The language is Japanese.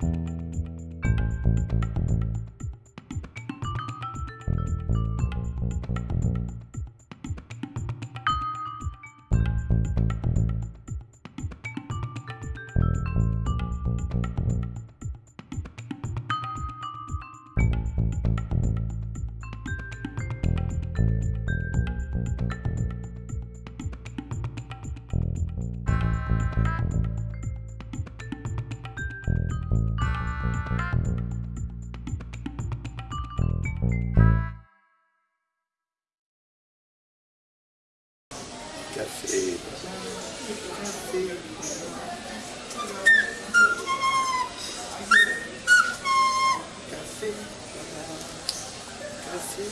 you Café. Café. Café. Café.